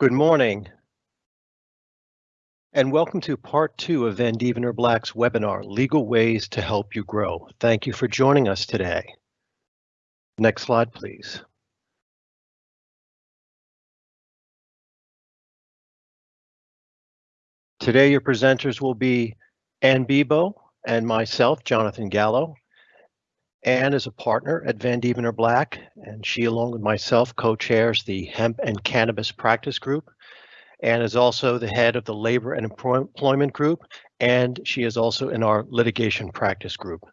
Good morning, and welcome to part two of Vandeventer Black's webinar, Legal Ways to Help You Grow. Thank you for joining us today. Next slide, please. Today, your presenters will be Ann Bebo and myself, Jonathan Gallo. Ann is a partner at Vandeventer Black, and she, along with myself, co-chairs the Hemp and Cannabis Practice Group. Ann is also the head of the Labor and Employment Group, and she is also in our Litigation Practice Group.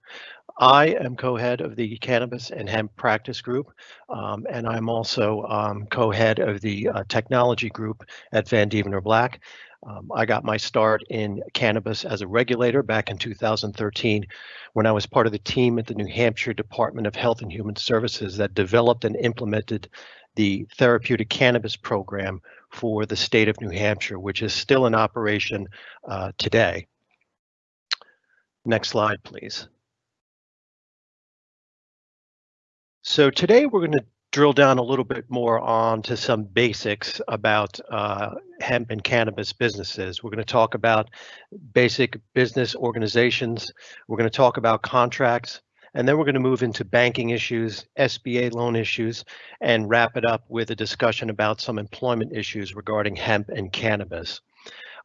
I am co-head of the Cannabis and Hemp Practice Group, um, and I'm also um, co-head of the uh, Technology Group at Vandeventer Black. Um, I got my start in cannabis as a regulator back in 2013 when I was part of the team at the New Hampshire Department of Health and Human Services that developed and implemented the therapeutic cannabis program for the state of New Hampshire, which is still in operation uh, today. Next slide, please. So today we're going to drill down a little bit more on to some basics about uh, hemp and cannabis businesses. We're going to talk about basic business organizations. We're going to talk about contracts, and then we're going to move into banking issues, SBA loan issues, and wrap it up with a discussion about some employment issues regarding hemp and cannabis.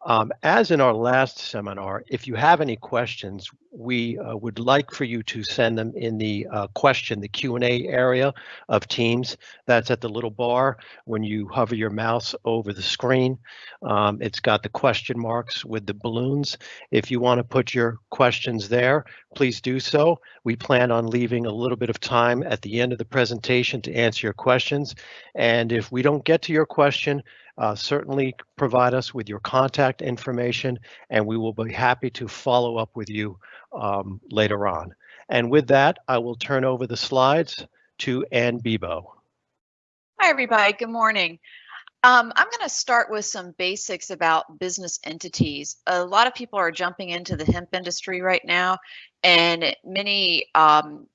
Um, as in our last seminar, if you have any questions, we uh, would like for you to send them in the uh, question, the Q&A area of Teams. That's at the little bar when you hover your mouse over the screen. Um, it's got the question marks with the balloons. If you want to put your questions there, please do so. We plan on leaving a little bit of time at the end of the presentation to answer your questions. And if we don't get to your question, uh, certainly provide us with your contact information and we will be happy to follow up with you um, later on. And with that, I will turn over the slides to Ann Bebo. Hi, everybody. Good morning. Um, I'm going to start with some basics about business entities. A lot of people are jumping into the hemp industry right now, and many um,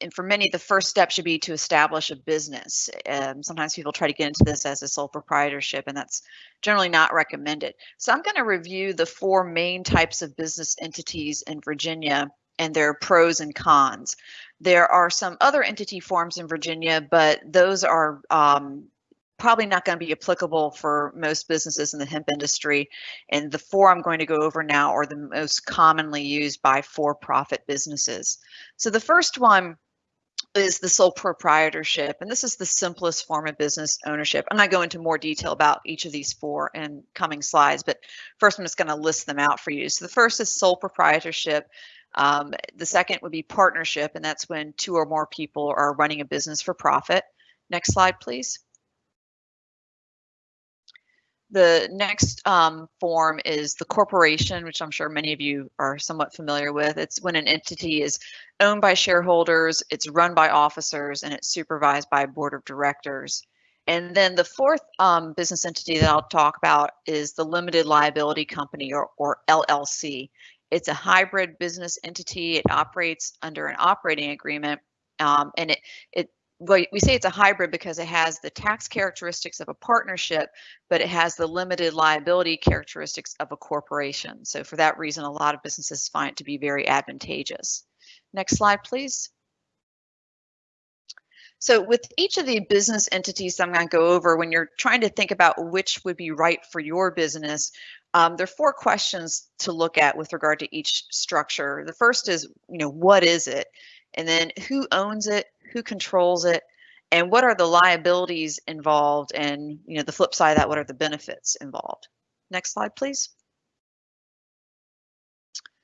and for many, the first step should be to establish a business. Um, sometimes people try to get into this as a sole proprietorship, and that's generally not recommended. So I'm going to review the four main types of business entities in Virginia and their pros and cons. There are some other entity forms in Virginia, but those are um, probably not going to be applicable for most businesses in the hemp industry. And the four I'm going to go over now are the most commonly used by for-profit businesses. So the first one is the sole proprietorship. And this is the simplest form of business ownership. I'm going to go into more detail about each of these four in coming slides, but first I'm just going to list them out for you. So the first is sole proprietorship. Um, the second would be partnership, and that's when two or more people are running a business for profit. Next slide, please. The next um, form is the corporation, which I'm sure many of you are somewhat familiar with. It's when an entity is owned by shareholders, it's run by officers, and it's supervised by a board of directors. And then the fourth um, business entity that I'll talk about is the limited liability company or, or LLC. It's a hybrid business entity. It operates under an operating agreement um, and it, it well, we say it's a hybrid because it has the tax characteristics of a partnership, but it has the limited liability characteristics of a corporation. So for that reason, a lot of businesses find it to be very advantageous. Next slide, please. So with each of the business entities I'm going to go over, when you're trying to think about which would be right for your business, um, there are four questions to look at with regard to each structure. The first is, you know, what is it? And then who owns it? Who controls it, and what are the liabilities involved, and you know the flip side of that, what are the benefits involved? Next slide, please.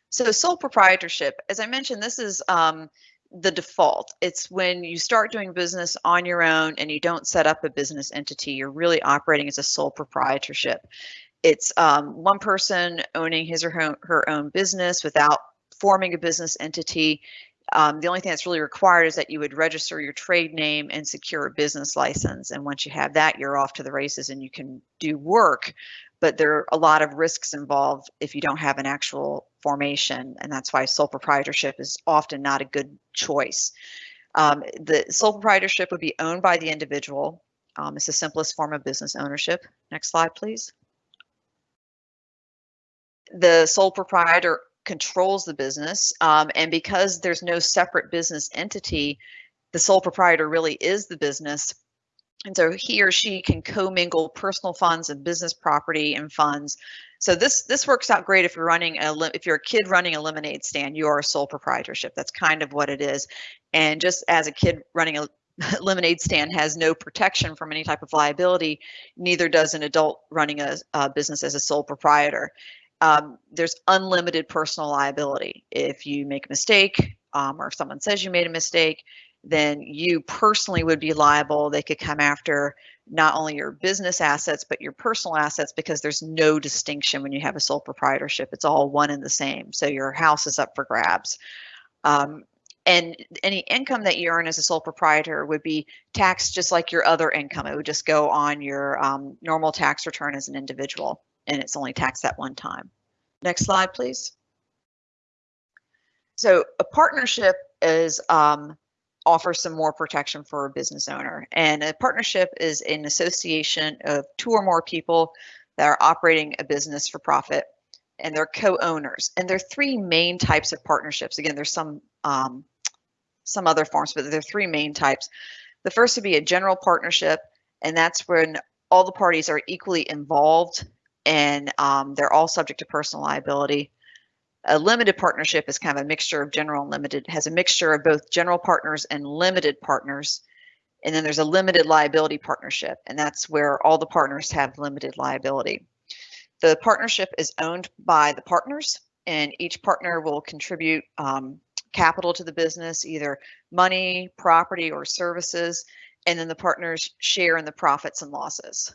So sole proprietorship, as I mentioned, this is um, the default. It's when you start doing business on your own and you don't set up a business entity, you're really operating as a sole proprietorship. It's um, one person owning his or her, her own business without forming a business entity. Um, the only thing that's really required is that you would register your trade name and secure a business license. And once you have that, you're off to the races and you can do work. But there are a lot of risks involved if you don't have an actual formation. And that's why sole proprietorship is often not a good choice. Um, the sole proprietorship would be owned by the individual. Um, it's the simplest form of business ownership. Next slide, please. The sole proprietor controls the business, um, and because there's no separate business entity, the sole proprietor really is the business. And so he or she can commingle personal funds and business property and funds. So this this works out great if you're running a if you're a kid running a lemonade stand, you are a sole proprietorship. That's kind of what it is. And just as a kid running a lemonade stand has no protection from any type of liability, neither does an adult running a, a business as a sole proprietor. Um, there's unlimited personal liability. If you make a mistake um, or if someone says you made a mistake, then you personally would be liable. They could come after not only your business assets, but your personal assets because there's no distinction when you have a sole proprietorship. It's all one and the same. So your house is up for grabs. Um, and any income that you earn as a sole proprietor would be taxed just like your other income. It would just go on your um, normal tax return as an individual, and it's only taxed at one time. Next slide, please. So a partnership is um, offers some more protection for a business owner. And a partnership is an association of two or more people that are operating a business for profit and they're co-owners. And there are three main types of partnerships. Again, there's some um, some other forms, but there are three main types. The first would be a general partnership, and that's when all the parties are equally involved and um, they're all subject to personal liability. A limited partnership is kind of a mixture of general and limited, has a mixture of both general partners and limited partners. And then there's a limited liability partnership, and that's where all the partners have limited liability. The partnership is owned by the partners, and each partner will contribute um, capital to the business, either money, property, or services, and then the partners share in the profits and losses.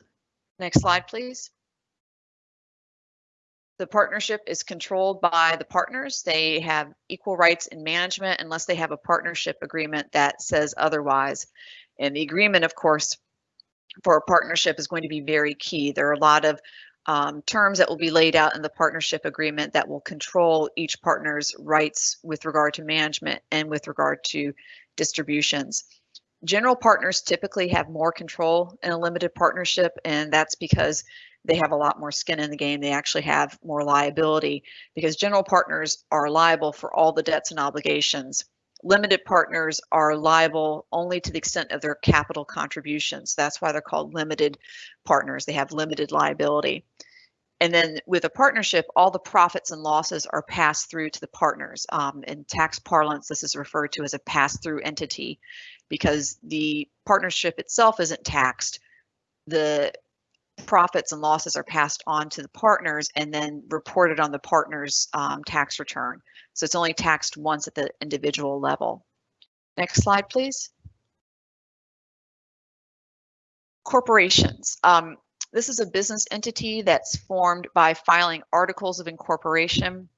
Next slide, please. The partnership is controlled by the partners. They have equal rights in management unless they have a partnership agreement that says otherwise. And the agreement, of course, for a partnership is going to be very key. There are a lot of um, terms that will be laid out in the partnership agreement that will control each partner's rights with regard to management and with regard to distributions. General partners typically have more control in a limited partnership, and that's because they have a lot more skin in the game. They actually have more liability because general partners are liable for all the debts and obligations. Limited partners are liable only to the extent of their capital contributions. That's why they're called limited partners. They have limited liability. And then with a partnership, all the profits and losses are passed through to the partners. Um, in tax parlance, this is referred to as a pass-through entity because the partnership itself isn't taxed. The profits and losses are passed on to the partners and then reported on the partner's um, tax return. So it's only taxed once at the individual level. Next slide, please. Corporations. Um, this is a business entity that's formed by filing articles of incorporation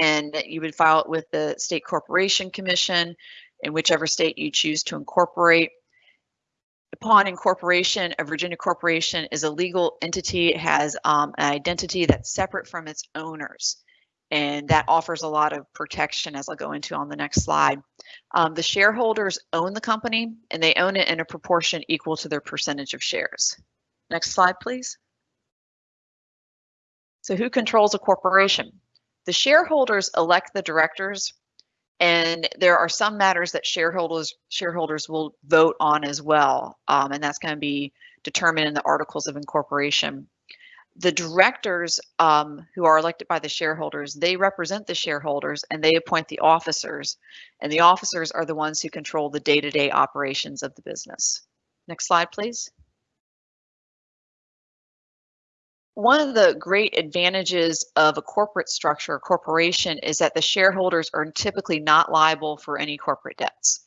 and you would file it with the State Corporation Commission in whichever state you choose to incorporate upon incorporation, a Virginia corporation is a legal entity. It has um, an identity that's separate from its owners. And that offers a lot of protection, as I'll go into on the next slide. Um, the shareholders own the company, and they own it in a proportion equal to their percentage of shares. Next slide, please. So who controls a corporation? The shareholders elect the directors and there are some matters that shareholders shareholders will vote on as well, um, and that's going to be determined in the articles of incorporation. The directors um, who are elected by the shareholders, they represent the shareholders and they appoint the officers, and the officers are the ones who control the day-to-day -day operations of the business. Next slide, please. One of the great advantages of a corporate structure, a corporation, is that the shareholders are typically not liable for any corporate debts.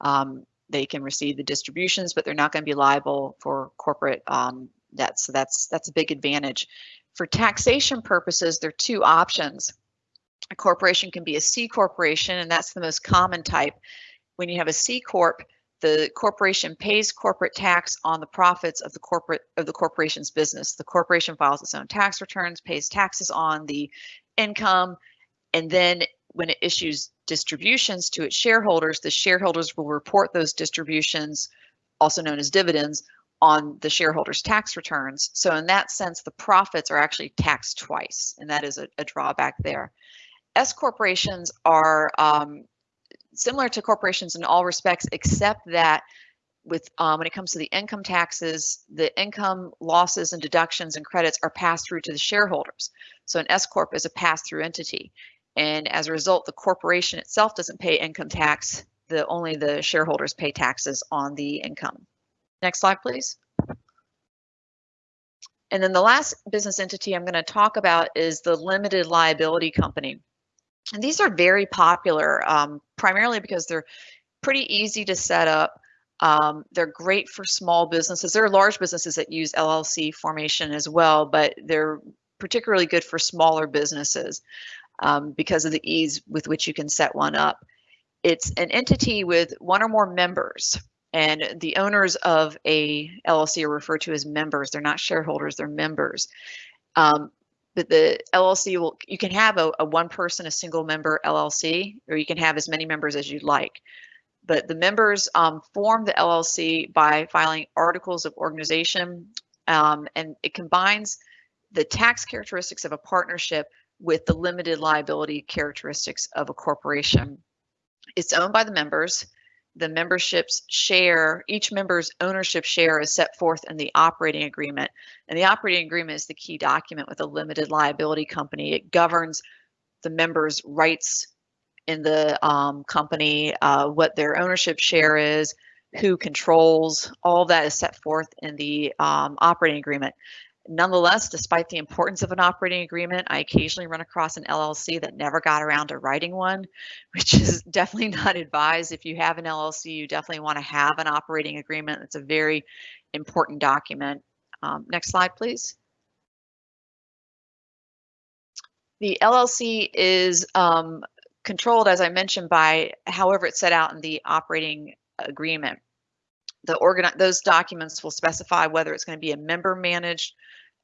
Um, they can receive the distributions, but they're not going to be liable for corporate um, debts. So that's that's a big advantage. For taxation purposes, there are two options. A corporation can be a C corporation, and that's the most common type. When you have a C corp, the corporation pays corporate tax on the profits of the corporate of the corporation's business. The corporation files its own tax returns, pays taxes on the income, and then when it issues distributions to its shareholders, the shareholders will report those distributions, also known as dividends, on the shareholders' tax returns. So in that sense, the profits are actually taxed twice, and that is a, a drawback there. S corporations are um, similar to corporations in all respects, except that with um, when it comes to the income taxes, the income losses and deductions and credits are passed through to the shareholders. So an S corp is a pass-through entity, and as a result, the corporation itself doesn't pay income tax. The only the shareholders pay taxes on the income. Next slide, please. And then the last business entity I'm going to talk about is the limited liability company. And these are very popular, um, primarily because they're pretty easy to set up. Um, they're great for small businesses. There are large businesses that use LLC formation as well, but they're particularly good for smaller businesses um, because of the ease with which you can set one up. It's an entity with one or more members. And the owners of a LLC are referred to as members. They're not shareholders, they're members. Um, but the LLC will, you can have a, a one person, a single member LLC, or you can have as many members as you'd like. But the members um, form the LLC by filing articles of organization, um, and it combines the tax characteristics of a partnership with the limited liability characteristics of a corporation. It's owned by the members the membership's share, each member's ownership share is set forth in the operating agreement. And the operating agreement is the key document with a limited liability company. It governs the members' rights in the um, company, uh, what their ownership share is, who controls, all that is set forth in the um, operating agreement. Nonetheless, despite the importance of an operating agreement, I occasionally run across an LLC that never got around to writing one, which is definitely not advised. If you have an LLC, you definitely want to have an operating agreement. It's a very important document. Um, next slide, please. The LLC is um, controlled, as I mentioned, by however it's set out in the operating agreement the organ those documents will specify whether it's going to be a member managed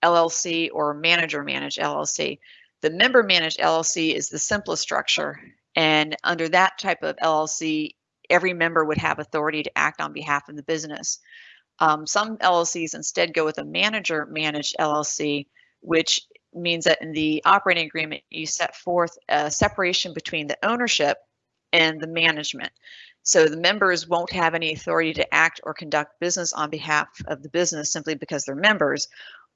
LLC or manager managed LLC. The member managed LLC is the simplest structure. And under that type of LLC, every member would have authority to act on behalf of the business. Um, some LLCs instead go with a manager managed LLC, which means that in the operating agreement, you set forth a separation between the ownership and the management. So the members won't have any authority to act or conduct business on behalf of the business simply because they're members.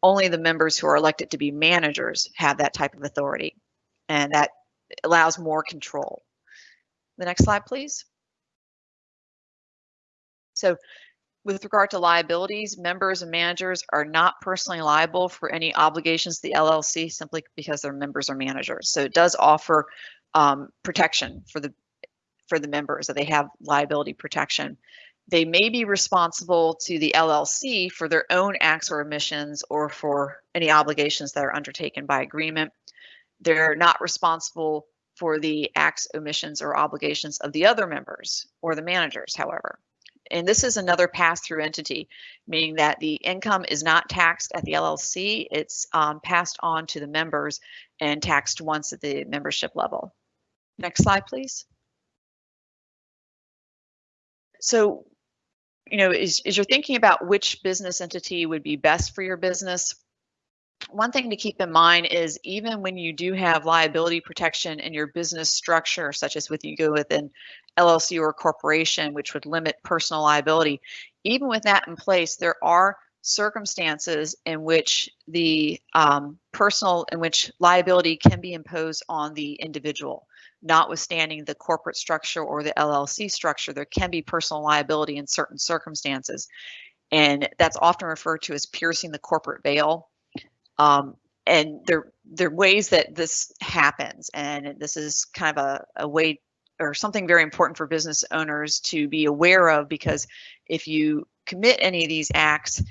Only the members who are elected to be managers have that type of authority. And that allows more control. The next slide, please. So with regard to liabilities, members and managers are not personally liable for any obligations to the LLC simply because their members are managers. So it does offer um, protection for the for the members that they have liability protection. They may be responsible to the LLC for their own acts or omissions or for any obligations that are undertaken by agreement. They're not responsible for the acts, omissions, or obligations of the other members or the managers, however. And this is another pass-through entity, meaning that the income is not taxed at the LLC, it's um, passed on to the members and taxed once at the membership level. Next slide, please. So, you know, as, as you're thinking about which business entity would be best for your business, one thing to keep in mind is even when you do have liability protection in your business structure, such as with you go with an LLC or corporation, which would limit personal liability, even with that in place, there are circumstances in which the um, personal, in which liability can be imposed on the individual notwithstanding the corporate structure or the LLC structure, there can be personal liability in certain circumstances. And that's often referred to as piercing the corporate veil. Um, and there, there are ways that this happens. And this is kind of a, a way or something very important for business owners to be aware of because if you commit any of these acts,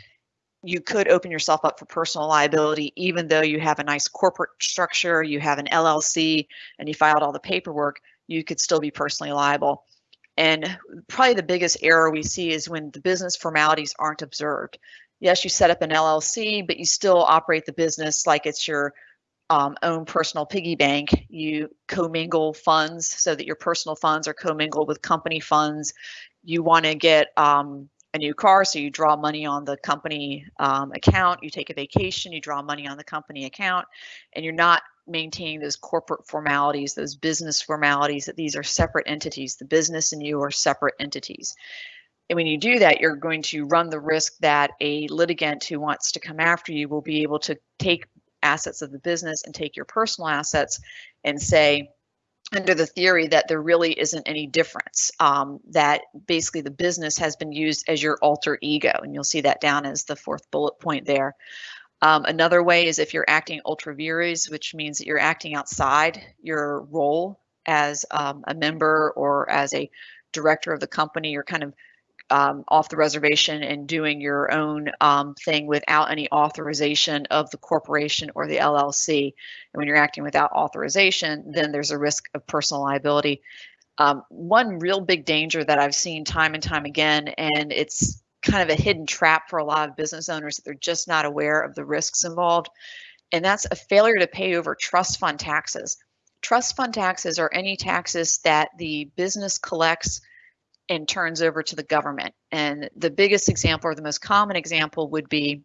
you could open yourself up for personal liability, even though you have a nice corporate structure, you have an LLC, and you filed all the paperwork, you could still be personally liable. And probably the biggest error we see is when the business formalities aren't observed. Yes, you set up an LLC, but you still operate the business like it's your um, own personal piggy bank. You commingle funds so that your personal funds are commingled with company funds. You want to get um, a new car, so you draw money on the company um, account, you take a vacation, you draw money on the company account, and you're not maintaining those corporate formalities, those business formalities, that these are separate entities. The business and you are separate entities. And when you do that, you're going to run the risk that a litigant who wants to come after you will be able to take assets of the business and take your personal assets and say, under the theory that there really isn't any difference, um, that basically the business has been used as your alter ego. And you'll see that down as the fourth bullet point there. Um, another way is if you're acting ultra vires, which means that you're acting outside your role as um, a member or as a director of the company, you're kind of um, off the reservation and doing your own um, thing without any authorization of the corporation or the LLC. And when you're acting without authorization, then there's a risk of personal liability. Um, one real big danger that I've seen time and time again, and it's kind of a hidden trap for a lot of business owners that they're just not aware of the risks involved, and that's a failure to pay over trust fund taxes. Trust fund taxes are any taxes that the business collects and turns over to the government. And the biggest example or the most common example would be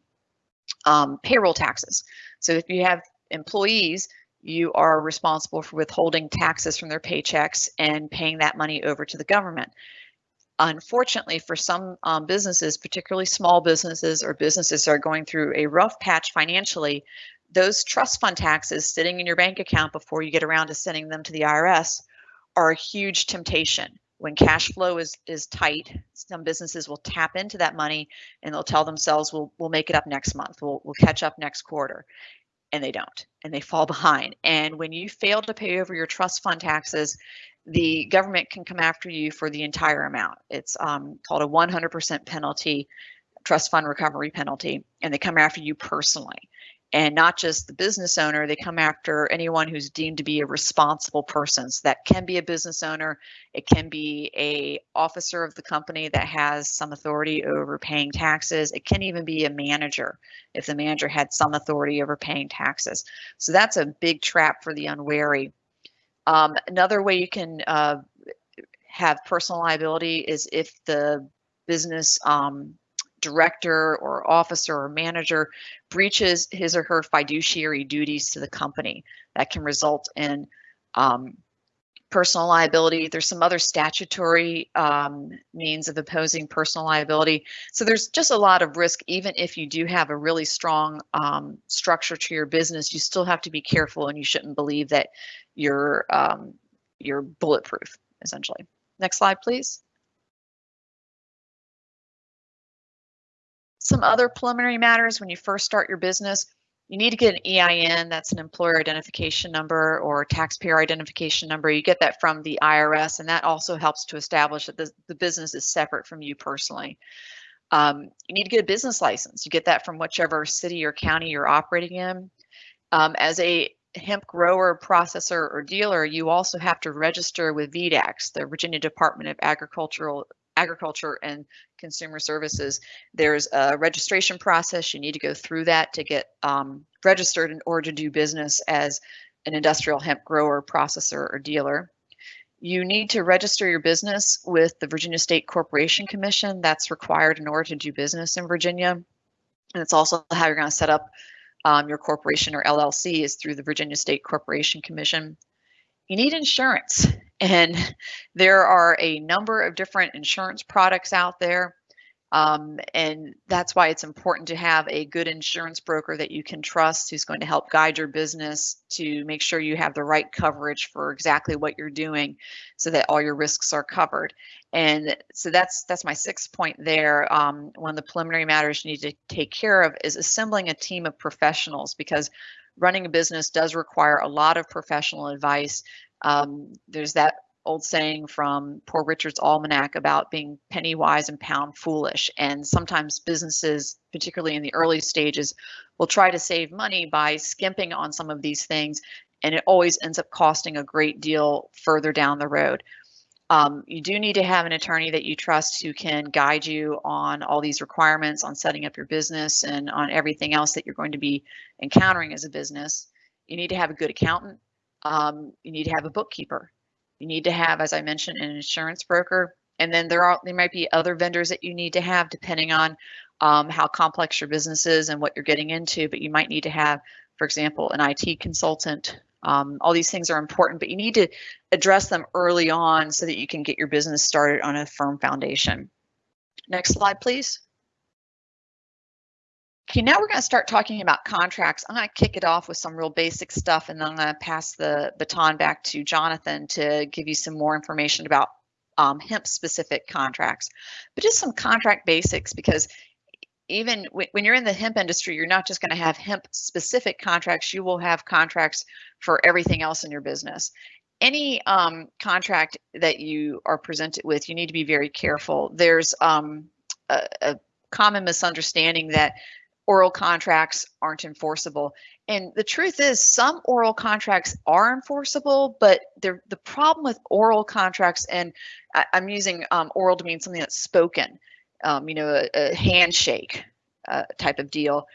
um, payroll taxes. So if you have employees, you are responsible for withholding taxes from their paychecks and paying that money over to the government. Unfortunately, for some um, businesses, particularly small businesses or businesses that are going through a rough patch financially, those trust fund taxes sitting in your bank account before you get around to sending them to the IRS are a huge temptation when cash flow is is tight, some businesses will tap into that money and they'll tell themselves, "We'll we'll make it up next month. We'll we'll catch up next quarter," and they don't, and they fall behind. And when you fail to pay over your trust fund taxes, the government can come after you for the entire amount. It's um, called a 100% penalty, trust fund recovery penalty, and they come after you personally and not just the business owner they come after anyone who's deemed to be a responsible person. So that can be a business owner it can be a officer of the company that has some authority over paying taxes it can even be a manager if the manager had some authority over paying taxes. So that's a big trap for the unwary. Um, another way you can uh, have personal liability is if the business um, director or officer or manager breaches his or her fiduciary duties to the company. That can result in um, personal liability. There's some other statutory um, means of opposing personal liability. So there's just a lot of risk, even if you do have a really strong um, structure to your business, you still have to be careful and you shouldn't believe that you're, um, you're bulletproof, essentially. Next slide, please. Some other preliminary matters when you first start your business, you need to get an EIN, that's an employer identification number or taxpayer identification number. You get that from the IRS, and that also helps to establish that the, the business is separate from you personally. Um, you need to get a business license. You get that from whichever city or county you're operating in. Um, as a hemp grower, processor, or dealer, you also have to register with VDACS, the Virginia Department of Agricultural agriculture and consumer services. There's a registration process. You need to go through that to get um, registered in order to do business as an industrial hemp grower, processor, or dealer. You need to register your business with the Virginia State Corporation Commission. That's required in order to do business in Virginia. And it's also how you're going to set up um, your corporation or LLC is through the Virginia State Corporation Commission. You need insurance. And there are a number of different insurance products out there. Um, and that's why it's important to have a good insurance broker that you can trust who's going to help guide your business to make sure you have the right coverage for exactly what you're doing so that all your risks are covered. And so that's that's my sixth point there. Um, one of the preliminary matters you need to take care of is assembling a team of professionals because running a business does require a lot of professional advice um, there's that old saying from Poor Richard's Almanac about being penny wise and pound foolish. And sometimes businesses, particularly in the early stages, will try to save money by skimping on some of these things. And it always ends up costing a great deal further down the road. Um, you do need to have an attorney that you trust who can guide you on all these requirements, on setting up your business, and on everything else that you're going to be encountering as a business. You need to have a good accountant um, you need to have a bookkeeper. You need to have, as I mentioned, an insurance broker. and then there are there might be other vendors that you need to have depending on um, how complex your business is and what you're getting into. But you might need to have, for example, an IT consultant. Um, all these things are important, but you need to address them early on so that you can get your business started on a firm foundation. Next slide, please. Okay, now we're going to start talking about contracts. I'm going to kick it off with some real basic stuff, and then I'm going to pass the baton back to Jonathan to give you some more information about um, hemp specific contracts. But just some contract basics because even when you're in the hemp industry, you're not just going to have hemp specific contracts, you will have contracts for everything else in your business. Any um, contract that you are presented with, you need to be very careful. There's um, a, a common misunderstanding that oral contracts aren't enforceable. And the truth is, some oral contracts are enforceable, but the problem with oral contracts, and I, am using um, oral to mean something that's spoken, um, you know, a, a handshake uh, type of deal.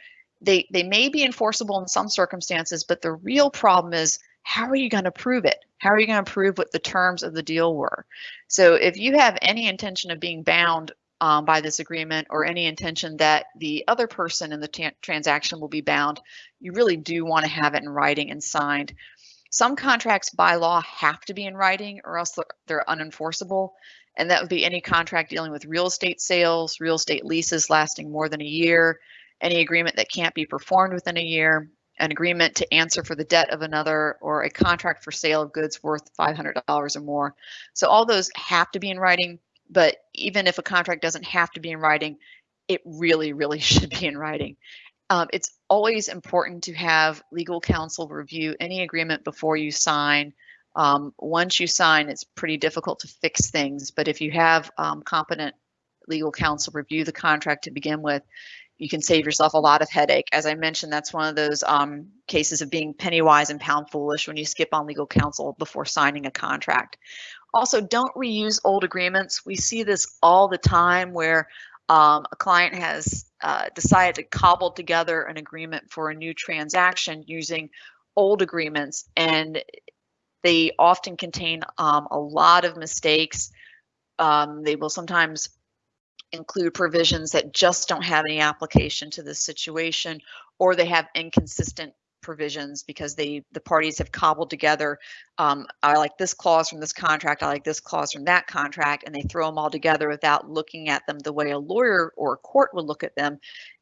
They they may be enforceable in some circumstances, but the real problem is how are you going to prove it? How are you going to prove what the terms of the deal were? So if you have any intention of being bound um, by this agreement or any intention that the other person in the transaction will be bound, you really do want to have it in writing and signed. Some contracts by law have to be in writing or else they're unenforceable. And that would be any contract dealing with real estate sales, real estate leases lasting more than a year, any agreement that can't be performed within a year, an agreement to answer for the debt of another, or a contract for sale of goods worth $500 or more. So all those have to be in writing but even if a contract doesn't have to be in writing, it really, really should be in writing. Um, it's always important to have legal counsel review any agreement before you sign. Um, once you sign, it's pretty difficult to fix things, but if you have um, competent legal counsel review the contract to begin with, you can save yourself a lot of headache. As I mentioned, that's one of those um, cases of being penny wise and pound foolish when you skip on legal counsel before signing a contract. Also, don't reuse old agreements. We see this all the time where um, a client has uh, decided to cobble together an agreement for a new transaction using old agreements, and they often contain um, a lot of mistakes. Um, they will sometimes include provisions that just don't have any application to this situation, or they have inconsistent provisions because they the parties have cobbled together um, i like this clause from this contract i like this clause from that contract and they throw them all together without looking at them the way a lawyer or a court would look at them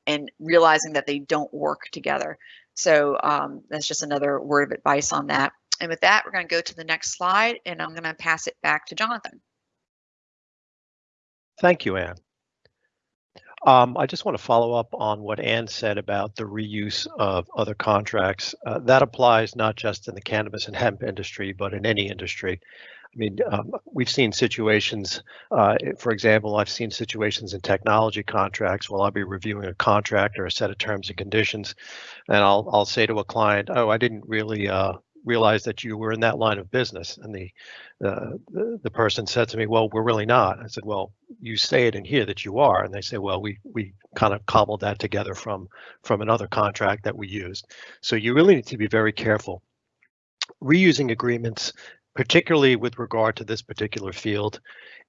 and realizing that they don't work together. So um, that's just another word of advice on that. And with that we're going to go to the next slide and i'm going to pass it back to jonathan. Thank you Ann um, I just want to follow up on what Ann said about the reuse of other contracts. Uh, that applies not just in the cannabis and hemp industry, but in any industry. I mean, um, we've seen situations, uh, for example, I've seen situations in technology contracts where I'll be reviewing a contract or a set of terms and conditions, and I'll I'll say to a client, "Oh, I didn't really uh, realize that you were in that line of business. And the, uh, the, the person said to me, well, we're really not. I said, well, you say it in here that you are. And they say, well, we, we kind of cobbled that together from, from another contract that we used. So you really need to be very careful. Reusing agreements particularly with regard to this particular field,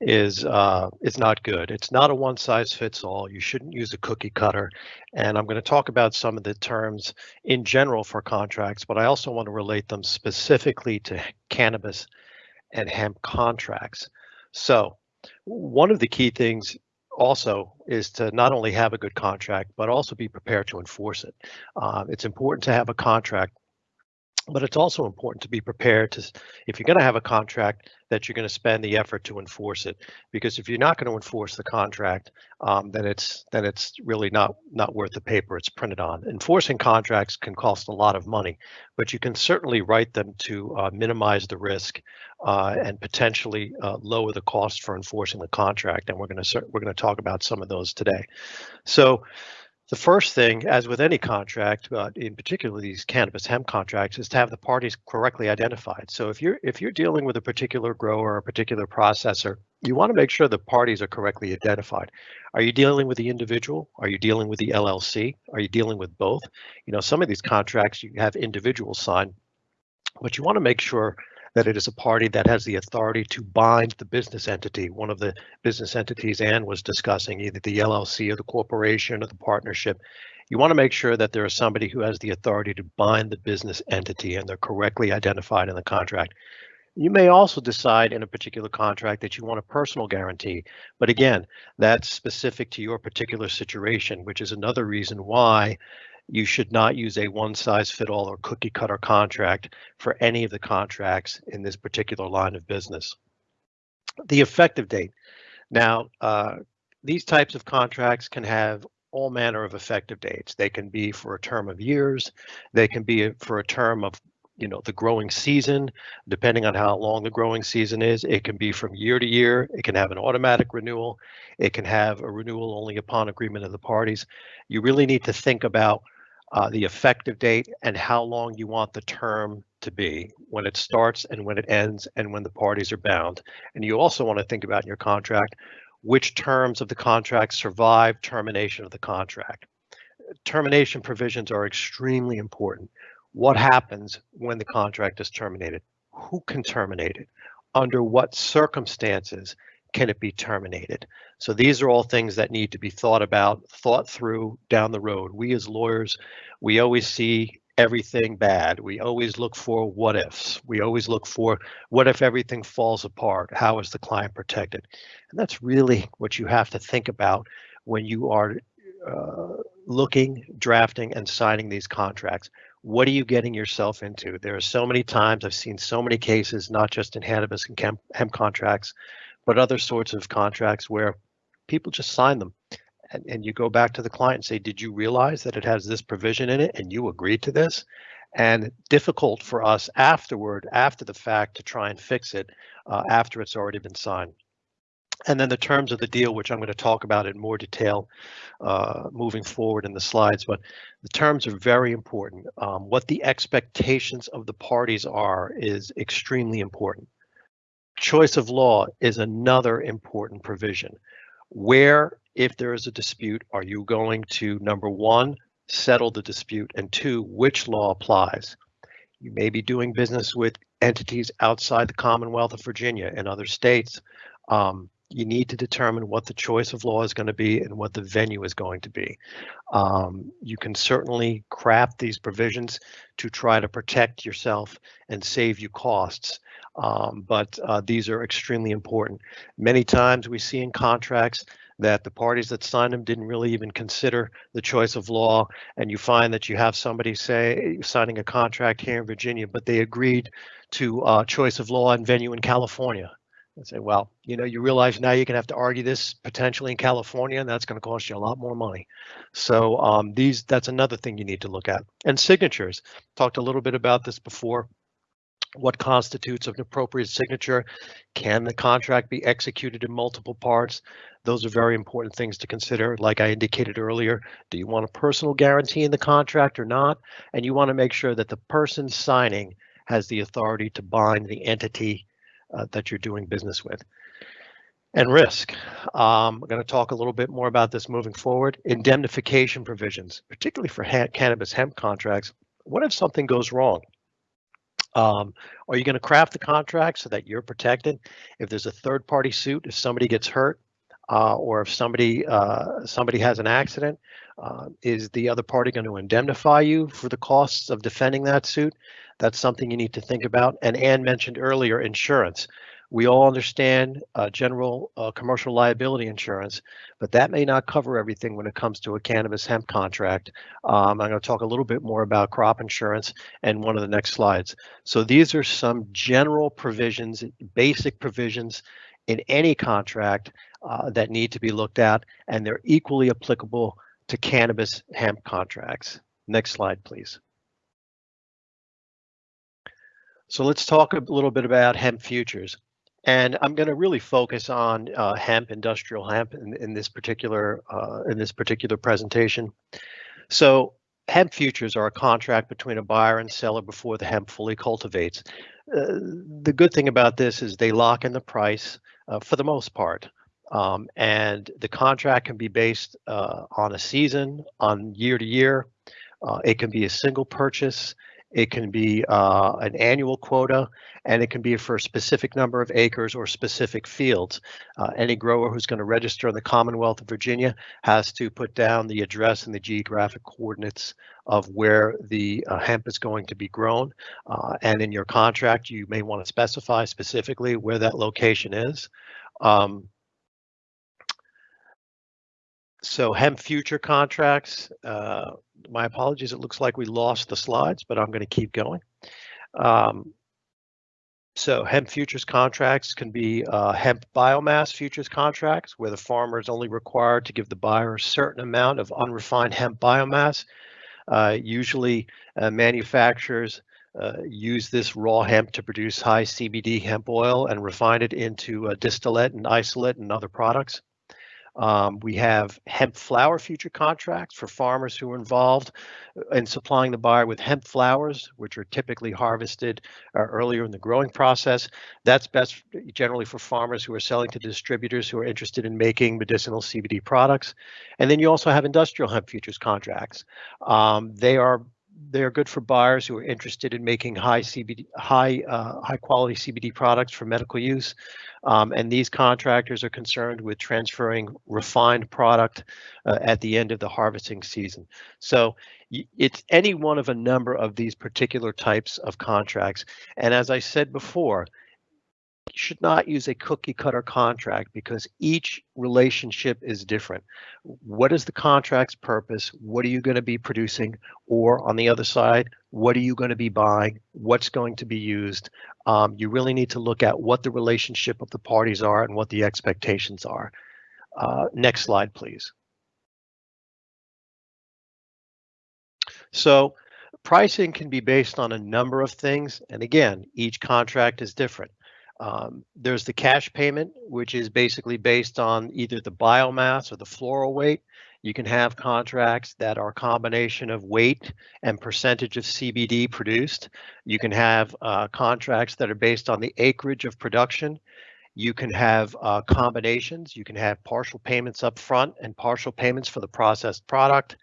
is uh, is not good. It's not a one size fits all. You shouldn't use a cookie cutter. And I'm going to talk about some of the terms in general for contracts, but I also want to relate them specifically to cannabis and hemp contracts. So one of the key things also is to not only have a good contract, but also be prepared to enforce it. Um, it's important to have a contract but it's also important to be prepared to, if you're going to have a contract, that you're going to spend the effort to enforce it. Because if you're not going to enforce the contract, um, then it's then it's really not not worth the paper it's printed on. Enforcing contracts can cost a lot of money, but you can certainly write them to uh, minimize the risk uh, and potentially uh, lower the cost for enforcing the contract. And we're going to we're going to talk about some of those today. So. The first thing, as with any contract, but in particular these cannabis hemp contracts, is to have the parties correctly identified. So if you're if you're dealing with a particular grower or a particular processor, you want to make sure the parties are correctly identified. Are you dealing with the individual? Are you dealing with the LLC? Are you dealing with both? You know, some of these contracts you have individuals sign, but you want to make sure that it is a party that has the authority to bind the business entity, one of the business entities Ann was discussing, either the LLC or the corporation or the partnership. You want to make sure that there is somebody who has the authority to bind the business entity and they're correctly identified in the contract. You may also decide in a particular contract that you want a personal guarantee, but again, that's specific to your particular situation, which is another reason why you should not use a one size fit all or cookie cutter contract for any of the contracts in this particular line of business. The effective date. Now, uh, these types of contracts can have all manner of effective dates. They can be for a term of years. They can be for a term of you know the growing season depending on how long the growing season is it can be from year to year it can have an automatic renewal it can have a renewal only upon agreement of the parties you really need to think about uh, the effective date and how long you want the term to be when it starts and when it ends and when the parties are bound and you also want to think about in your contract which terms of the contract survive termination of the contract termination provisions are extremely important what happens when the contract is terminated? Who can terminate it? Under what circumstances can it be terminated? So these are all things that need to be thought about, thought through down the road. We as lawyers, we always see everything bad. We always look for what ifs. We always look for what if everything falls apart? How is the client protected? And that's really what you have to think about when you are uh, looking, drafting, and signing these contracts what are you getting yourself into? There are so many times I've seen so many cases, not just in cannabis and hemp, hemp contracts, but other sorts of contracts where people just sign them. And, and you go back to the client and say, did you realize that it has this provision in it and you agreed to this? And difficult for us afterward, after the fact, to try and fix it uh, after it's already been signed. And then the terms of the deal, which I'm going to talk about in more detail uh, moving forward in the slides, but the terms are very important. Um, what the expectations of the parties are is extremely important. Choice of law is another important provision. Where, if there is a dispute, are you going to, number one, settle the dispute, and two, which law applies? You may be doing business with entities outside the Commonwealth of Virginia and other states. Um, you need to determine what the choice of law is going to be and what the venue is going to be. Um, you can certainly craft these provisions to try to protect yourself and save you costs, um, but uh, these are extremely important. Many times we see in contracts that the parties that signed them didn't really even consider the choice of law, and you find that you have somebody say signing a contract here in Virginia, but they agreed to uh, choice of law and venue in California and say, well, you know, you realize now you're going to have to argue this potentially in California, and that's going to cost you a lot more money. So um, these, that's another thing you need to look at. And signatures, talked a little bit about this before. What constitutes an appropriate signature? Can the contract be executed in multiple parts? Those are very important things to consider. Like I indicated earlier, do you want a personal guarantee in the contract or not? And you want to make sure that the person signing has the authority to bind the entity uh, that you're doing business with. And risk. Um, I'm going to talk a little bit more about this moving forward. Indemnification provisions, particularly for cannabis hemp contracts. What if something goes wrong? Um, are you going to craft the contract so that you're protected? If there's a third party suit, if somebody gets hurt, uh, or if somebody uh, somebody has an accident, uh, is the other party going to indemnify you for the costs of defending that suit? That's something you need to think about. And Ann mentioned earlier, insurance. We all understand uh, general uh, commercial liability insurance, but that may not cover everything when it comes to a cannabis hemp contract. Um, I'm going to talk a little bit more about crop insurance in one of the next slides. So these are some general provisions, basic provisions in any contract uh, that need to be looked at, and they're equally applicable to cannabis hemp contracts. Next slide, please. So let's talk a little bit about hemp futures. And I'm going to really focus on uh, hemp, industrial hemp, in, in this particular uh, in this particular presentation. So hemp futures are a contract between a buyer and seller before the hemp fully cultivates. Uh, the good thing about this is they lock in the price uh, for the most part. Um, and the contract can be based uh, on a season, on year to year. Uh, it can be a single purchase. it can be uh, an annual quota, and it can be for a specific number of acres or specific fields. Uh, any grower who's going to register in the Commonwealth of Virginia has to put down the address and the geographic coordinates of where the uh, hemp is going to be grown. Uh, and in your contract, you may want to specify specifically where that location is. Um, so hemp future contracts, uh, my apologies, it looks like we lost the slides, but I'm going to keep going. Um, so hemp futures contracts can be uh, hemp biomass futures contracts where the farmer is only required to give the buyer a certain amount of unrefined hemp biomass. Uh, usually uh, manufacturers uh, use this raw hemp to produce high CBD hemp oil and refine it into distillate and isolate and other products. Um, we have hemp flower future contracts for farmers who are involved uh, in supplying the buyer with hemp flowers, which are typically harvested uh, earlier in the growing process. That's best generally for farmers who are selling to distributors who are interested in making medicinal CBD products. And then you also have industrial hemp futures contracts. Um, they are they are good for buyers who are interested in making high CBD, high uh, high quality CBD products for medical use. Um, and these contractors are concerned with transferring refined product uh, at the end of the harvesting season. So it's any one of a number of these particular types of contracts. And as I said before, should not use a cookie cutter contract because each relationship is different. What is the contract's purpose? What are you going to be producing? Or on the other side, what are you going to be buying? What's going to be used? Um, you really need to look at what the relationship of the parties are and what the expectations are. Uh, next slide, please. So pricing can be based on a number of things. And again, each contract is different. Um, there's the cash payment, which is basically based on either the biomass or the floral weight. You can have contracts that are a combination of weight and percentage of CBD produced. You can have uh, contracts that are based on the acreage of production. You can have uh, combinations. You can have partial payments up front and partial payments for the processed product.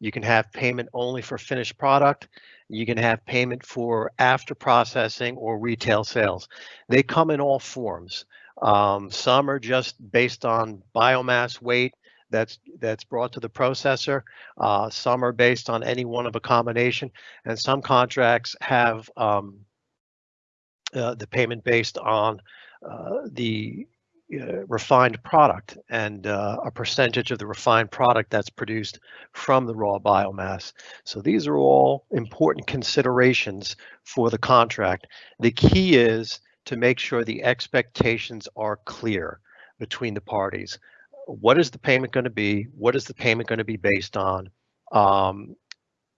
You can have payment only for finished product. You can have payment for after processing or retail sales. They come in all forms. Um, some are just based on biomass weight that's that's brought to the processor. Uh, some are based on any one of a combination, and some contracts have um, uh, the payment based on uh, the uh, refined product and uh, a percentage of the refined product that's produced from the raw biomass. So these are all important considerations for the contract. The key is to make sure the expectations are clear between the parties. What is the payment going to be? What is the payment going to be based on? Um,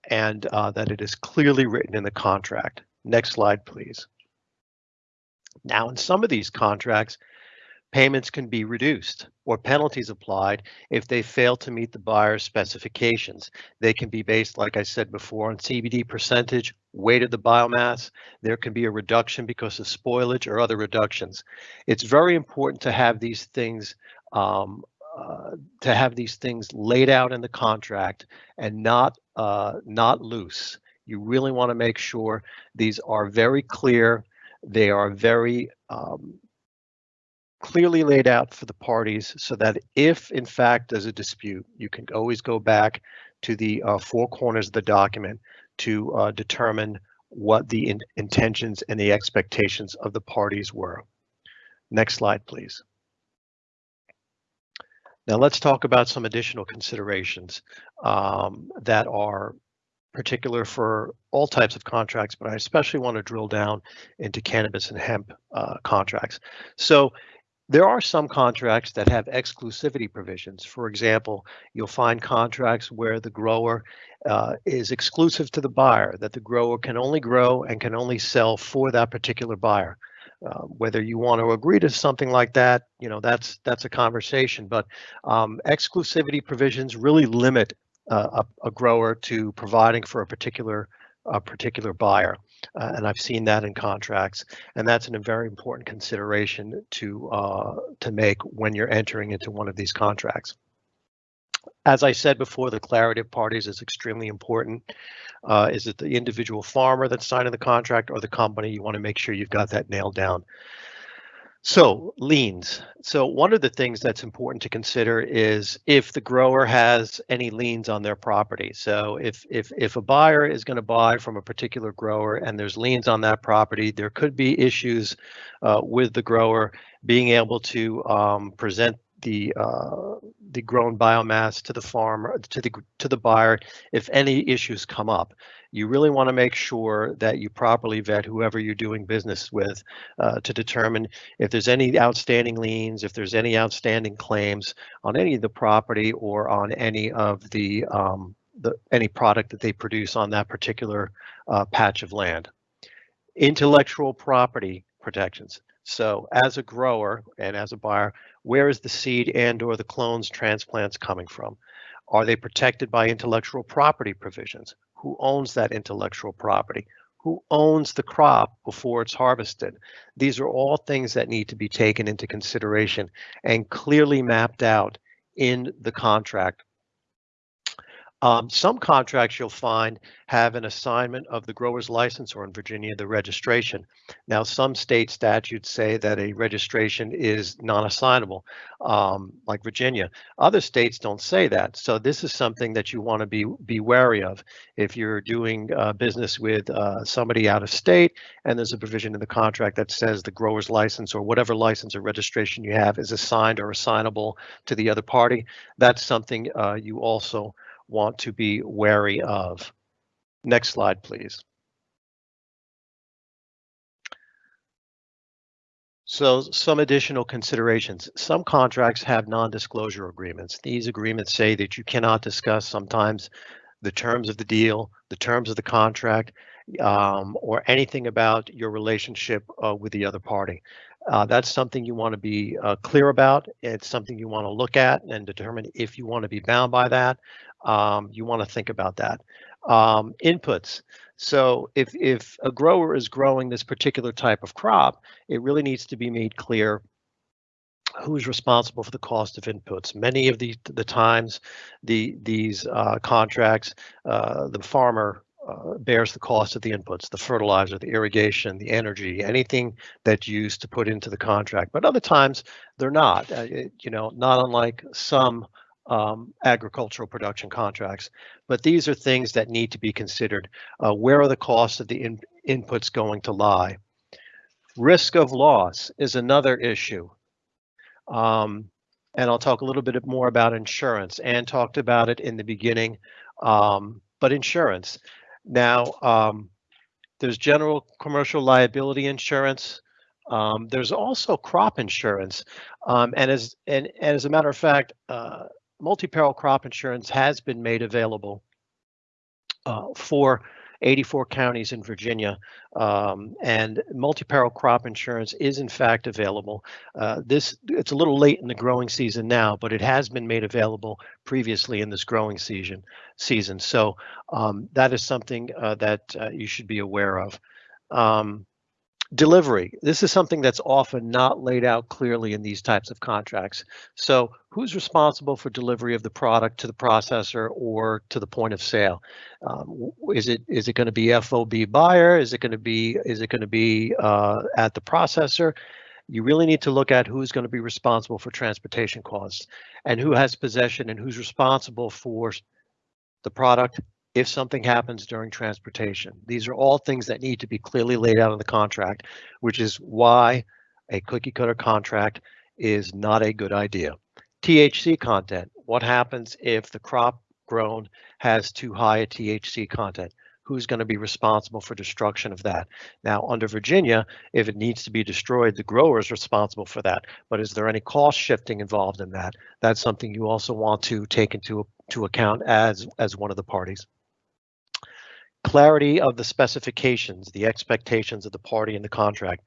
and uh, that it is clearly written in the contract. Next slide, please. Now, in some of these contracts, payments can be reduced or penalties applied if they fail to meet the buyer's specifications. They can be based, like I said before, on CBD percentage, weight of the biomass. There can be a reduction because of spoilage or other reductions. It's very important to have these things um, uh, to have these things laid out in the contract and not uh, not loose. You really want to make sure these are very clear. They are very um, clearly laid out for the parties so that if in fact there's a dispute, you can always go back to the uh, four corners of the document to uh, determine what the in intentions and the expectations of the parties were. Next slide, please. Now let's talk about some additional considerations um, that are particular for all types of contracts, but I especially want to drill down into cannabis and hemp uh, contracts. So there are some contracts that have exclusivity provisions. For example, you'll find contracts where the grower uh, is exclusive to the buyer, that the grower can only grow and can only sell for that particular buyer. Uh, whether you want to agree to something like that, you know, that's that's a conversation. But um, exclusivity provisions really limit uh, a, a grower to providing for a particular a particular buyer. Uh, and I've seen that in contracts, and that's a very important consideration to uh, to make when you're entering into one of these contracts. As I said before, the clarity of parties is extremely important. Uh, is it the individual farmer that's signing the contract or the company? You want to make sure you've got that nailed down. So liens. So one of the things that's important to consider is if the grower has any liens on their property. So if if if a buyer is going to buy from a particular grower and there's liens on that property, there could be issues uh, with the grower being able to um, present the uh, the grown biomass to the farmer to the to the buyer if any issues come up you really want to make sure that you properly vet whoever you're doing business with uh, to determine if there's any outstanding liens if there's any outstanding claims on any of the property or on any of the um, the any product that they produce on that particular uh, patch of land intellectual property protections so as a grower and as a buyer, where is the seed and or the clones transplants coming from? Are they protected by intellectual property provisions? Who owns that intellectual property? Who owns the crop before it's harvested? These are all things that need to be taken into consideration and clearly mapped out in the contract um, some contracts you'll find have an assignment of the grower's license or in Virginia, the registration. Now, some state statutes say that a registration is non-assignable, um, like Virginia. Other states don't say that. So this is something that you want to be, be wary of. If you're doing uh, business with uh, somebody out of state and there's a provision in the contract that says the grower's license or whatever license or registration you have is assigned or assignable to the other party, that's something uh, you also want to be wary of. Next slide, please. So some additional considerations. Some contracts have non-disclosure agreements. These agreements say that you cannot discuss sometimes the terms of the deal, the terms of the contract, um, or anything about your relationship uh, with the other party. Uh, that's something you want to be uh, clear about. It's something you want to look at and determine if you want to be bound by that um, you want to think about that. Um, inputs. So if, if a grower is growing this particular type of crop, it really needs to be made clear who's responsible for the cost of inputs. Many of the the times, the these uh, contracts, uh, the farmer uh, bears the cost of the inputs, the fertilizer, the irrigation, the energy, anything that's used to put into the contract. But other times they're not. Uh, you know, not unlike some um, agricultural production contracts. But these are things that need to be considered. Uh, where are the costs of the in inputs going to lie? Risk of loss is another issue. Um, and I'll talk a little bit more about insurance. Ann talked about it in the beginning, um, but insurance. Now, um, there's general commercial liability insurance. Um, there's also crop insurance, um, and as and, and, as a matter of fact, uh, multi-peril crop insurance has been made available uh, for 84 counties in Virginia, um, and multi-peril crop insurance is in fact available. Uh, this it's a little late in the growing season now, but it has been made available previously in this growing season. Season, so um, that is something uh, that uh, you should be aware of. Um, Delivery. This is something that's often not laid out clearly in these types of contracts. So who's responsible for delivery of the product to the processor or to the point of sale? Um, is it is it going to be FOB buyer? Is it going to be is it going to be uh, at the processor? You really need to look at who's going to be responsible for transportation costs and who has possession and who's responsible for the product if something happens during transportation. These are all things that need to be clearly laid out in the contract, which is why a cookie cutter contract is not a good idea. THC content, what happens if the crop grown has too high a THC content? Who's going to be responsible for destruction of that? Now, under Virginia, if it needs to be destroyed, the grower is responsible for that. But is there any cost shifting involved in that? That's something you also want to take into to account as as one of the parties clarity of the specifications, the expectations of the party in the contract,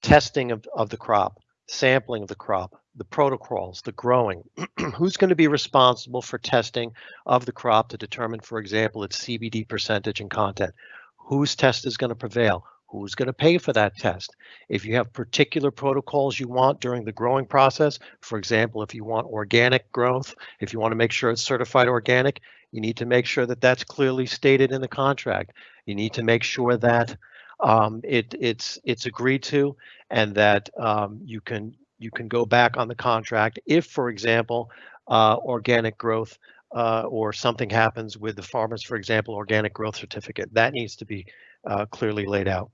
testing of, of the crop, sampling of the crop, the protocols, the growing, who's going to be responsible for testing of the crop to determine, for example, its CBD percentage and content, whose test is going to prevail, Who's going to pay for that test? If you have particular protocols you want during the growing process, for example, if you want organic growth, if you want to make sure it's certified organic, you need to make sure that that's clearly stated in the contract. You need to make sure that um, it, it's it's agreed to and that um, you can you can go back on the contract if, for example, uh, organic growth uh, or something happens with the farmers, for example, organic growth certificate. That needs to be uh, clearly laid out.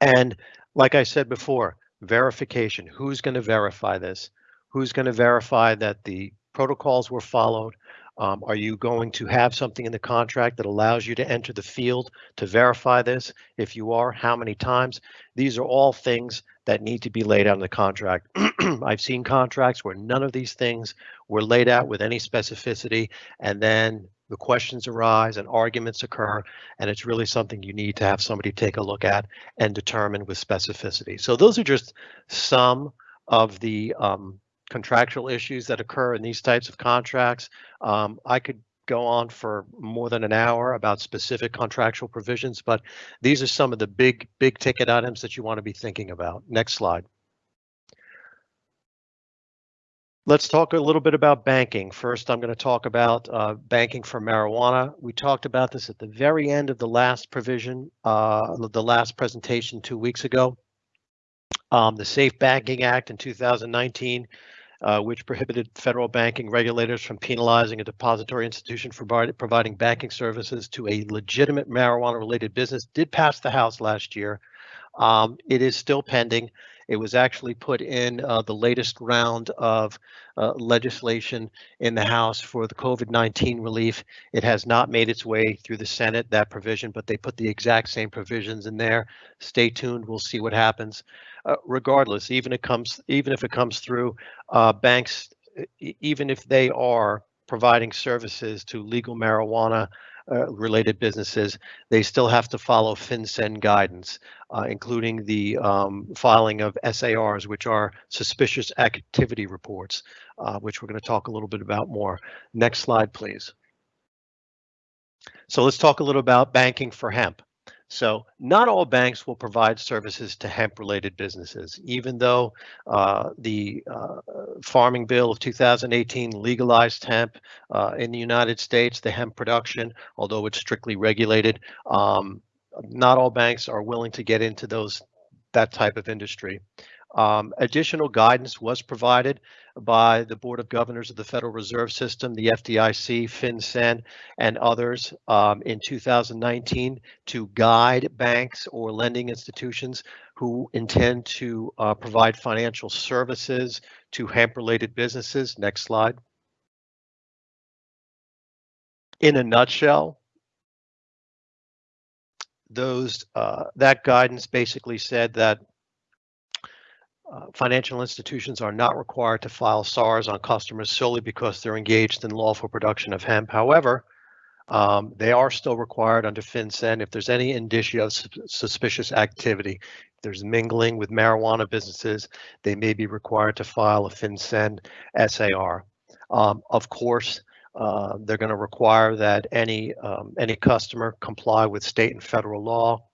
And like I said before, verification. Who's going to verify this? Who's going to verify that the protocols were followed? Um, are you going to have something in the contract that allows you to enter the field to verify this? If you are, how many times? These are all things that need to be laid out in the contract. I've seen contracts where none of these things were laid out with any specificity, and then the questions arise and arguments occur, and it's really something you need to have somebody take a look at and determine with specificity. So those are just some of the um, contractual issues that occur in these types of contracts. Um, I could go on for more than an hour about specific contractual provisions, but these are some of the big, big ticket items that you want to be thinking about. Next slide. Let's talk a little bit about banking. First, I'm going to talk about uh, banking for marijuana. We talked about this at the very end of the last provision, uh, the last presentation two weeks ago. Um, the Safe Banking Act in 2019 uh, which prohibited federal banking regulators from penalizing a depository institution for providing banking services to a legitimate marijuana related business, did pass the House last year. Um, it is still pending. It was actually put in uh, the latest round of uh, legislation in the House for the COVID-19 relief. It has not made its way through the Senate, that provision, but they put the exact same provisions in there. Stay tuned. We'll see what happens. Uh, regardless, even it comes, even if it comes through uh, banks, even if they are providing services to legal marijuana uh, related businesses, they still have to follow FinCEN guidance, uh, including the um, filing of SARs, which are suspicious activity reports, uh, which we're going to talk a little bit about more. Next slide, please. So let's talk a little about banking for hemp. So not all banks will provide services to hemp-related businesses, even though uh, the uh, Farming Bill of 2018 legalized hemp uh, in the United States, the hemp production, although it's strictly regulated. Um, not all banks are willing to get into those that type of industry. Um, additional guidance was provided by the Board of Governors of the Federal Reserve System, the FDIC, FinCEN, and others um, in 2019 to guide banks or lending institutions who intend to uh, provide financial services to hemp-related businesses. Next slide. In a nutshell, those uh, that guidance basically said that uh, financial institutions are not required to file SARs on customers solely because they're engaged in lawful production of hemp. However, um, they are still required under FinCEN if there's any indicia of su suspicious activity. If there's mingling with marijuana businesses, they may be required to file a FinCEN SAR. Um, of course, uh, they're going to require that any um, any customer comply with state and federal law.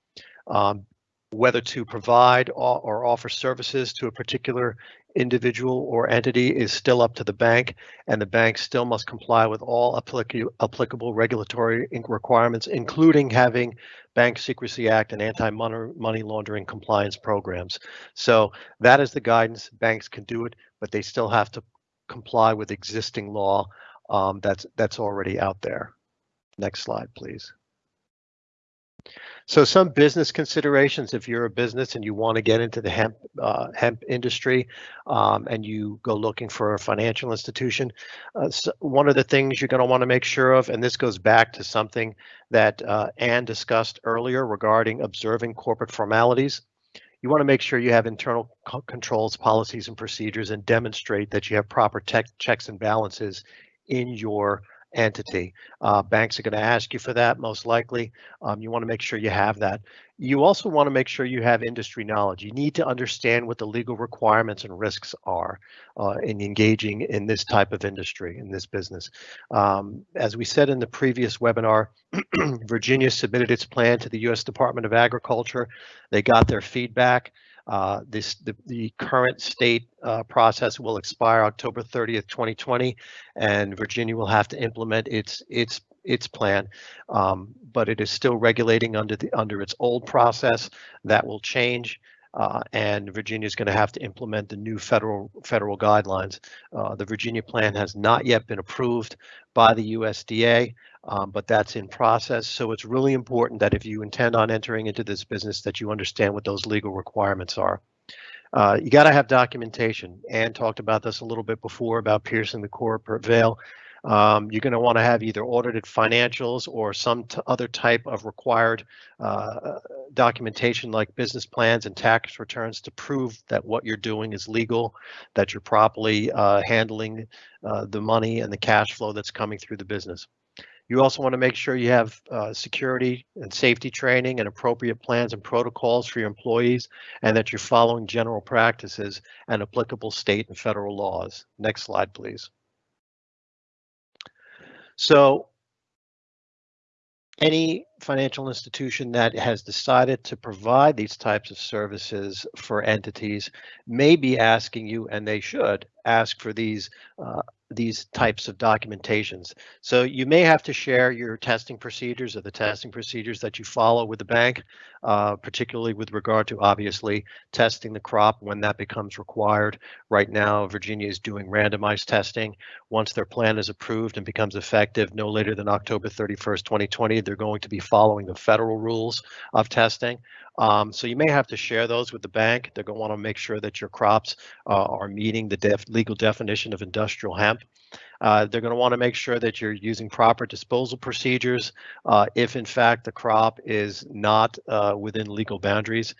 Um, whether to provide or offer services to a particular individual or entity is still up to the bank, and the bank still must comply with all applicable regulatory requirements, including having Bank Secrecy Act and anti-money laundering compliance programs. So that is the guidance. Banks can do it, but they still have to comply with existing law um, that's that's already out there. Next slide, please. So some business considerations if you're a business and you want to get into the hemp uh, hemp industry um, and you go looking for a financial institution, uh, so one of the things you're going to want to make sure of, and this goes back to something that uh, Ann discussed earlier regarding observing corporate formalities. You want to make sure you have internal controls, policies, and procedures and demonstrate that you have proper checks and balances in your entity. Uh, banks are going to ask you for that most likely. Um, you want to make sure you have that. You also want to make sure you have industry knowledge. You need to understand what the legal requirements and risks are uh, in engaging in this type of industry, in this business. Um, as we said in the previous webinar, Virginia submitted its plan to the U.S. Department of Agriculture. They got their feedback. Uh, this the, the current state uh, process will expire October 30th, 2020, and Virginia will have to implement its its its plan, um, but it is still regulating under the under its old process. That will change. Uh, and Virginia is going to have to implement the new federal federal guidelines. Uh, the Virginia plan has not yet been approved by the USDA, um, but that's in process. So it's really important that if you intend on entering into this business, that you understand what those legal requirements are. Uh, you got to have documentation. Ann talked about this a little bit before about piercing the corporate veil. Um, you're going to want to have either audited financials or some other type of required uh, documentation like business plans and tax returns to prove that what you're doing is legal, that you're properly uh, handling uh, the money and the cash flow that's coming through the business. You also want to make sure you have uh, security and safety training and appropriate plans and protocols for your employees and that you're following general practices and applicable state and federal laws. Next slide, please. So any financial institution that has decided to provide these types of services for entities may be asking you, and they should ask for these uh, these types of documentations. So you may have to share your testing procedures or the testing procedures that you follow with the bank, uh, particularly with regard to obviously testing the crop when that becomes required. Right now, Virginia is doing randomized testing. Once their plan is approved and becomes effective no later than October 31st, 2020, they're going to be following the federal rules of testing. Um, so you may have to share those with the bank. They're going to want to make sure that your crops uh, are meeting the def legal definition of industrial hemp. Uh, they're going to want to make sure that you're using proper disposal procedures uh, if in fact the crop is not uh, within legal boundaries.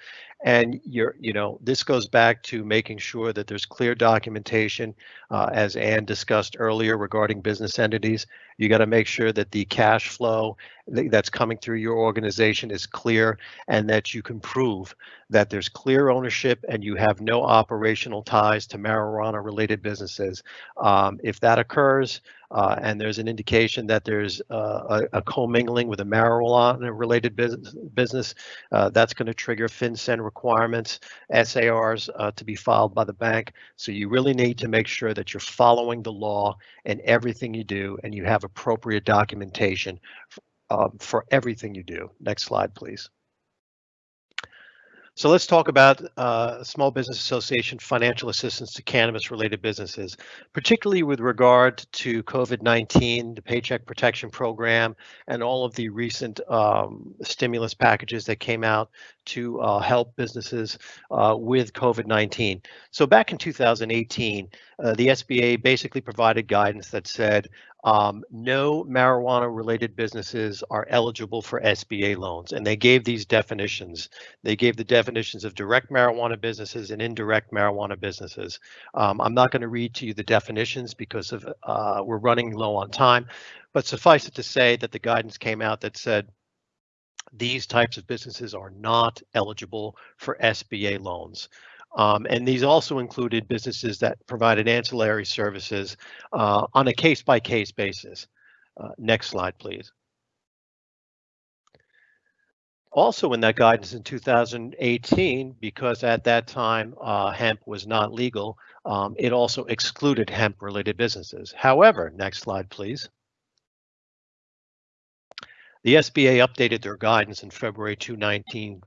And you're, you know, this goes back to making sure that there's clear documentation, uh, as Ann discussed earlier regarding business entities. You got to make sure that the cash flow that's coming through your organization is clear and that you can prove that there's clear ownership and you have no operational ties to marijuana related businesses. Um, if that occurs, uh, and there's an indication that there's uh, a, a, commingling with a marijuana related business, business uh, that's going to trigger FinCEN requirements, SARs uh, to be filed by the bank. So you really need to make sure that you're following the law in everything you do and you have appropriate documentation um, for everything you do. Next slide, please. So let's talk about uh, Small Business Association financial assistance to cannabis related businesses, particularly with regard to COVID-19, the Paycheck Protection Program, and all of the recent um, stimulus packages that came out to uh, help businesses uh, with COVID-19. So back in 2018, uh, the SBA basically provided guidance that said um, no marijuana related businesses are eligible for SBA loans. And they gave these definitions. They gave the definitions of direct marijuana businesses and indirect marijuana businesses. Um, I'm not going to read to you the definitions because of uh, we're running low on time, but suffice it to say that the guidance came out that said these types of businesses are not eligible for SBA loans. Um, and these also included businesses that provided ancillary services uh, on a case-by-case -case basis. Uh, next slide, please. Also in that guidance in 2018, because at that time uh, hemp was not legal, um, it also excluded hemp-related businesses. However, next slide, please. The SBA updated their guidance in February 2019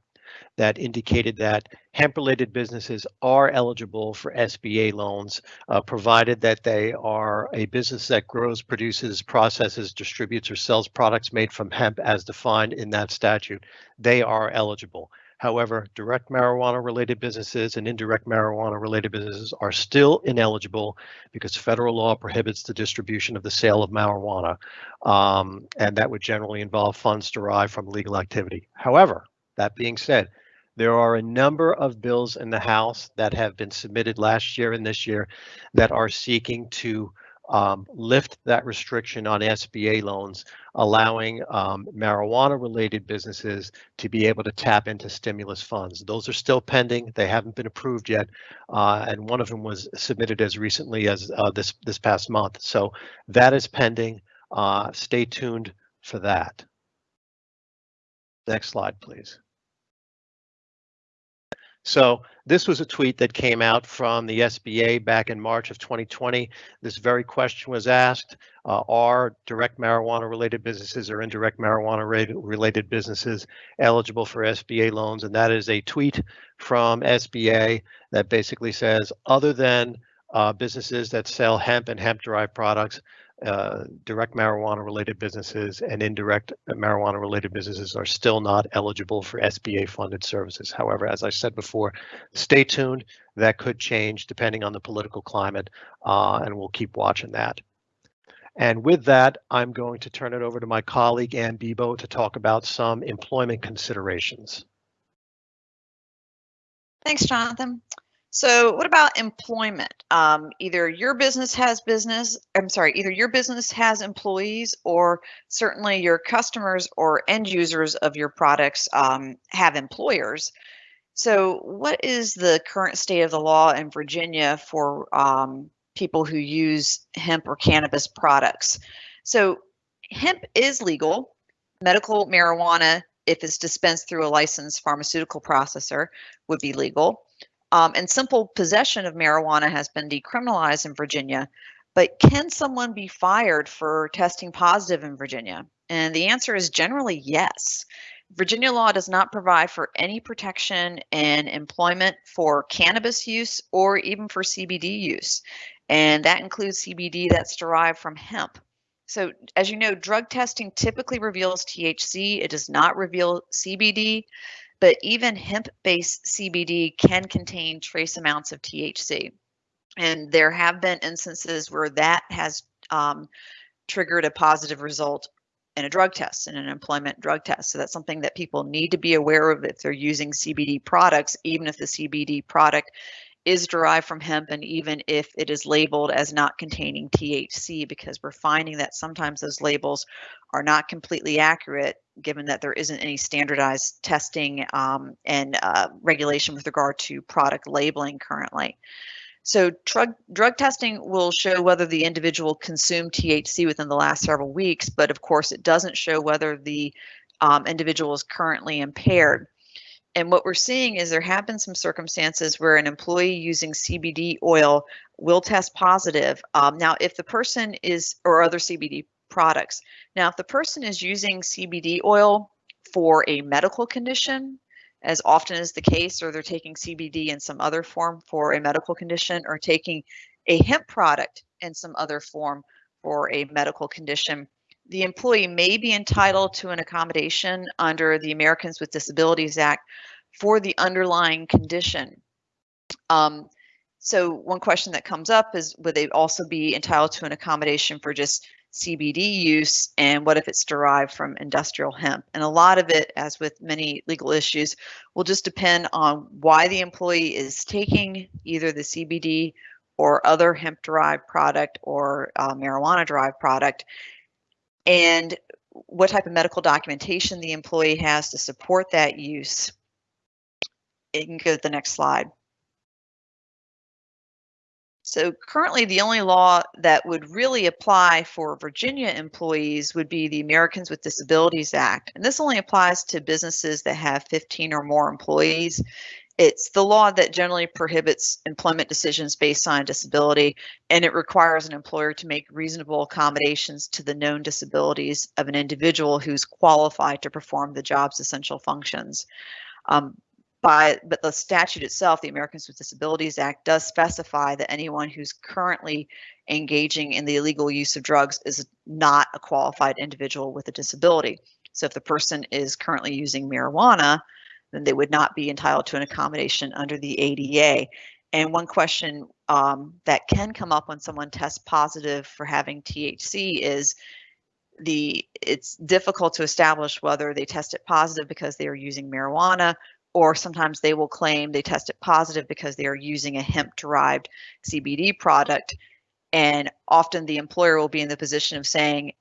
that indicated that hemp-related businesses are eligible for SBA loans, uh, provided that they are a business that grows, produces, processes, distributes, or sells products made from hemp as defined in that statute. They are eligible. However, direct marijuana related businesses and indirect marijuana related businesses are still ineligible because federal law prohibits the distribution of the sale of marijuana. Um, and that would generally involve funds derived from legal activity. However, that being said, there are a number of bills in the House that have been submitted last year and this year that are seeking to um, lift that restriction on SBA loans, allowing um, marijuana-related businesses to be able to tap into stimulus funds. Those are still pending. They haven't been approved yet, uh, and one of them was submitted as recently as uh, this this past month. So that is pending. Uh, stay tuned for that. Next slide, please. So this was a tweet that came out from the SBA back in March of 2020. This very question was asked, uh, are direct marijuana related businesses or indirect marijuana related businesses eligible for SBA loans? And that is a tweet from SBA that basically says, other than uh, businesses that sell hemp and hemp derived products, uh, direct marijuana related businesses and indirect marijuana related businesses are still not eligible for SBA funded services. However, as I said before, stay tuned. That could change depending on the political climate, uh, and we'll keep watching that. And with that, I'm going to turn it over to my colleague Ann Bebo to talk about some employment considerations. Thanks, Jonathan. So what about employment? Um, either your business has business, I'm sorry, either your business has employees or certainly your customers or end users of your products um, have employers. So what is the current state of the law in Virginia for um, people who use hemp or cannabis products? So hemp is legal. Medical marijuana, if it's dispensed through a licensed pharmaceutical processor, would be legal. Um, and simple possession of marijuana has been decriminalized in Virginia. But can someone be fired for testing positive in Virginia? And the answer is generally yes. Virginia law does not provide for any protection in employment for cannabis use or even for CBD use. And that includes CBD that's derived from hemp. So, as you know, drug testing typically reveals THC, it does not reveal CBD but even hemp-based CBD can contain trace amounts of THC. And there have been instances where that has um, triggered a positive result in a drug test, in an employment drug test. So that's something that people need to be aware of if they're using CBD products, even if the CBD product is derived from hemp and even if it is labeled as not containing THC because we're finding that sometimes those labels are not completely accurate given that there isn't any standardized testing um, and uh, regulation with regard to product labeling currently. So drug, drug testing will show whether the individual consumed THC within the last several weeks, but of course it doesn't show whether the um, individual is currently impaired. And what we're seeing is there have been some circumstances where an employee using CBD oil will test positive. Um, now, if the person is, or other CBD products. Now, if the person is using CBD oil for a medical condition, as often is the case, or they're taking CBD in some other form for a medical condition, or taking a hemp product in some other form for a medical condition, the employee may be entitled to an accommodation under the Americans with Disabilities Act for the underlying condition. Um, so one question that comes up is would they also be entitled to an accommodation for just CBD use and what if it's derived from industrial hemp? And a lot of it, as with many legal issues, will just depend on why the employee is taking either the CBD or other hemp derived product or uh, marijuana derived product and what type of medical documentation the employee has to support that use. You can go to the next slide. So currently the only law that would really apply for Virginia employees would be the Americans with Disabilities Act. And this only applies to businesses that have 15 or more employees it's the law that generally prohibits employment decisions based on disability, and it requires an employer to make reasonable accommodations to the known disabilities of an individual who's qualified to perform the job's essential functions. Um, by, but the statute itself, the Americans with Disabilities Act, does specify that anyone who's currently engaging in the illegal use of drugs is not a qualified individual with a disability. So if the person is currently using marijuana, then they would not be entitled to an accommodation under the ADA. And one question um, that can come up when someone tests positive for having THC is the it's difficult to establish whether they tested positive because they are using marijuana or sometimes they will claim they tested positive because they are using a hemp derived CBD product And often the employer will be in the position of saying,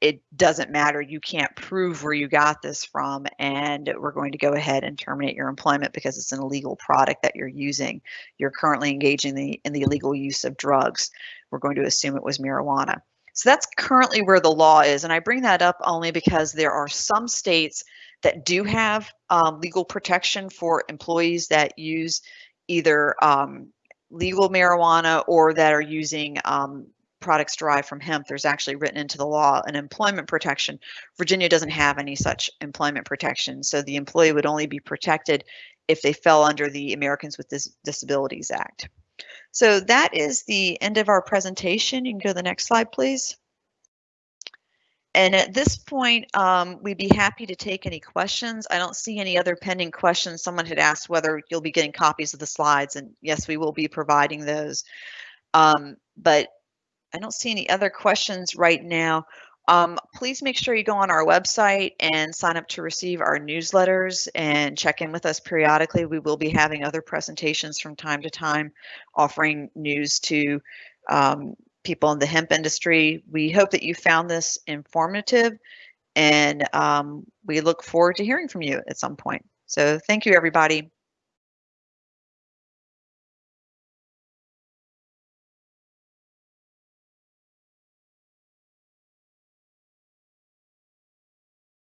it doesn't matter. You can't prove where you got this from, and we're going to go ahead and terminate your employment because it's an illegal product that you're using. You're currently engaging the, in the illegal use of drugs. We're going to assume it was marijuana. So that's currently where the law is. And I bring that up only because there are some states that do have um, legal protection for employees that use either um, legal marijuana or that are using um, products derived from hemp, there's actually written into the law an employment protection. Virginia doesn't have any such employment protection, so the employee would only be protected if they fell under the Americans with Dis Disabilities Act. So that is the end of our presentation. You can go to the next slide, please. And at this point, um, we'd be happy to take any questions. I don't see any other pending questions. Someone had asked whether you'll be getting copies of the slides, and yes, we will be providing those. Um, but I don't see any other questions right now. Um, please make sure you go on our website and sign up to receive our newsletters and check in with us periodically. We will be having other presentations from time to time offering news to um, people in the hemp industry. We hope that you found this informative and um, we look forward to hearing from you at some point. So thank you, everybody.